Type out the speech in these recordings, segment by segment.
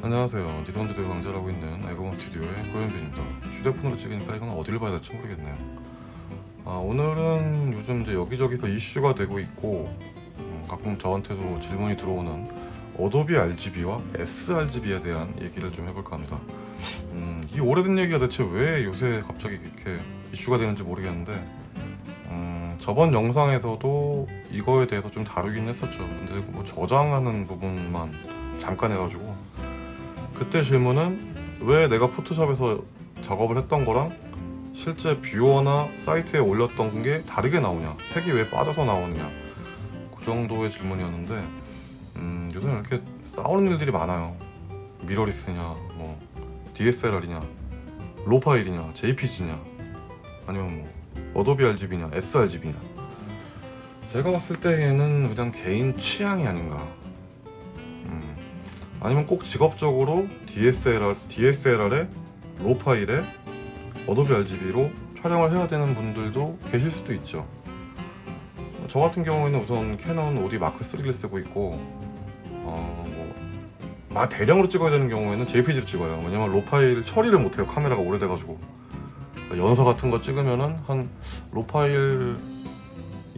안녕하세요. 니선드대 강좌 하고 있는 에그먼 스튜디오의 고현빈입니다 휴대폰으로 찍으니까 이건 어디를 봐야 될지 모르겠네요. 아, 오늘은 요즘 이제 여기저기서 이슈가 되고 있고 음, 가끔 저한테도 질문이 들어오는 어도비 RGB와 sRGB에 대한 얘기를 좀 해볼까 합니다. 음, 이 오래된 얘기가 대체 왜 요새 갑자기 이렇게 이슈가 되는지 모르겠는데 음, 저번 영상에서도 이거에 대해서 좀 다루긴 했었죠. 근데 뭐 저장하는 부분만 잠깐 해가지고 그때 질문은 왜 내가 포토샵에서 작업을 했던 거랑 실제 뷰어나 사이트에 올렸던 게 다르게 나오냐 색이 왜 빠져서 나오느냐 그 정도의 질문이었는데 음, 요새는 이렇게 싸우는 일들이 많아요. 미러리스냐 뭐 DSLR이냐 RAW 파일이냐 JPG냐 아니면 뭐 어도비 RGB냐 sRGB냐. 제가 봤을 때에는 그냥 개인 취향이 아닌가. 음, 아니면 꼭 직업적으로 DSLR, DSLR에 RAW 파일에 어도비 RGB로 촬영을 해야 되는 분들도 계실 수도 있죠. 저 같은 경우에는 우선 캐논 5D 마크 3를 쓰고 있고 어, 뭐, 마 대량으로 찍어야 되는 경우에는 JPG로 찍어요. 왜냐면 RAW 파일 처리를 못해요. 카메라가 오래돼가지고 연서 같은 거 찍으면은 한 로 파일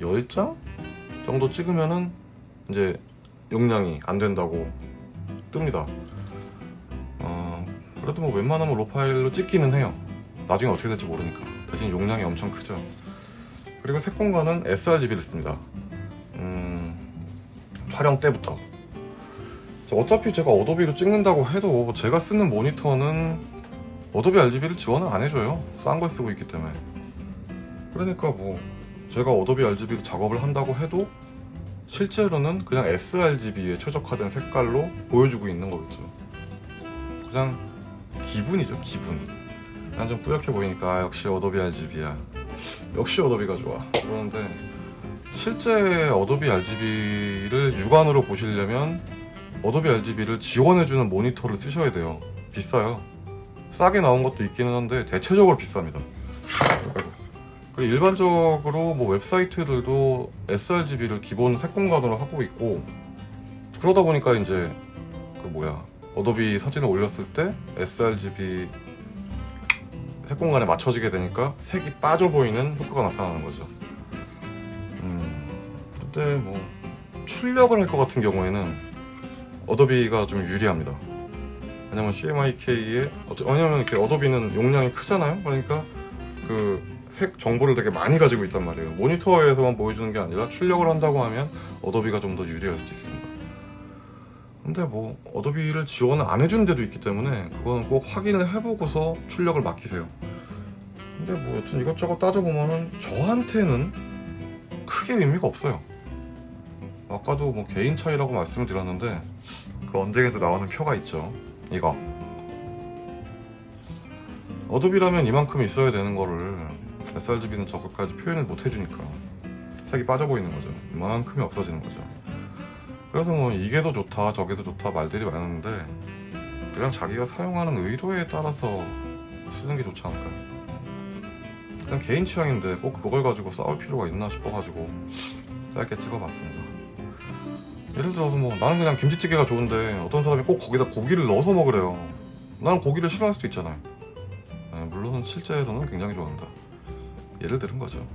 10장 정도 찍으면은 이제 용량이 안 된다고 뜹니다. 어, 그래도 뭐 웬만하면 로 파일로 찍기는 해요. 나중에 어떻게 될지 모르니까. 대신 용량이 엄청 크죠. 그리고 색 공간은 sRGB를 씁니다. 음, 촬영 때부터. 자, 어차피 제가 어도비로 찍는다고 해도 제가 쓰는 모니터는 어도비 RGB를 지원을 안 해줘요. 싼 걸 쓰고 있기 때문에. 그러니까 뭐 제가 어도비 RGB로 작업을 한다고 해도 실제로는 그냥 sRGB에 최적화된 색깔로 보여주고 있는 거겠죠. 그냥 기분이죠, 기분. 그냥 좀 뿌옇게 보이니까 아, 역시 어도비 RGB야. 역시 어도비가 좋아. 그러는데 실제 어도비 RGB를 육안으로 보시려면 어도비 RGB를 지원해주는 모니터를 쓰셔야 돼요. 비싸요. 싸게 나온 것도 있기는 한데 대체적으로 비쌉니다. 일반적으로 뭐 웹사이트들도 sRGB를 기본 색공간으로 하고 있고 그러다 보니까 이제 그 뭐야 어도비 사진을 올렸을 때 sRGB 색공간에 맞춰지게 되니까 색이 빠져 보이는 효과가 나타나는 거죠. 음, 근데 뭐 출력을 할 것 같은 경우에는 어도비가 좀 유리합니다. 왜냐면 CMYK에 왜냐면 이렇게 어도비는 용량이 크잖아요. 그러니까 그 색 정보를 되게 많이 가지고 있단 말이에요. 모니터에서만 보여주는 게 아니라 출력을 한다고 하면 어도비가 좀 더 유리할 수도 있습니다. 근데 뭐 어도비를 지원을 안 해준 데도 있기 때문에 그거는 꼭 확인을 해보고서 출력을 맡기세요. 근데 뭐 여튼 이것저것 따져보면은 저한테는 크게 의미가 없어요. 아까도 뭐 개인 차이라고 말씀을 드렸는데 그 언쟁에도 나오는 표가 있죠. 이거. 어도비라면 이만큼 있어야 되는 거를 sRGB는 저것까지 표현을 못 해주니까 색이 빠져 보이는 거죠. 이만큼이 없어지는 거죠. 그래서 뭐 이게 더 좋다 저게 더 좋다 말들이 많은데 그냥 자기가 사용하는 의도에 따라서 쓰는 게 좋지 않을까요? 그냥 개인 취향인데 꼭 그걸 가지고 싸울 필요가 있나 싶어가지고 짧게 찍어봤습니다. 예를 들어서 뭐 나는 그냥 김치찌개가 좋은데 어떤 사람이 꼭 거기다 고기를 넣어서 먹으래요. 나는 고기를 싫어할 수도 있잖아요. 네, 물론 실제로는 굉장히 좋아한다. 예를 들은 거죠.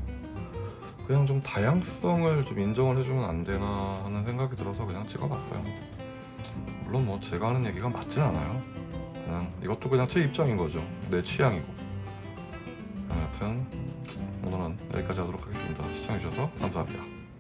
그냥 좀 다양성을 좀 인정을 해주면 안 되나 하는 생각이 들어서 그냥 찍어봤어요. 물론 뭐 제가 하는 얘기가 맞진 않아요. 그냥 이것도 그냥 제 입장인 거죠. 내 취향이고. 네, 여튼 오늘은 여기까지 하도록 하겠습니다. 시청해주셔서 감사합니다.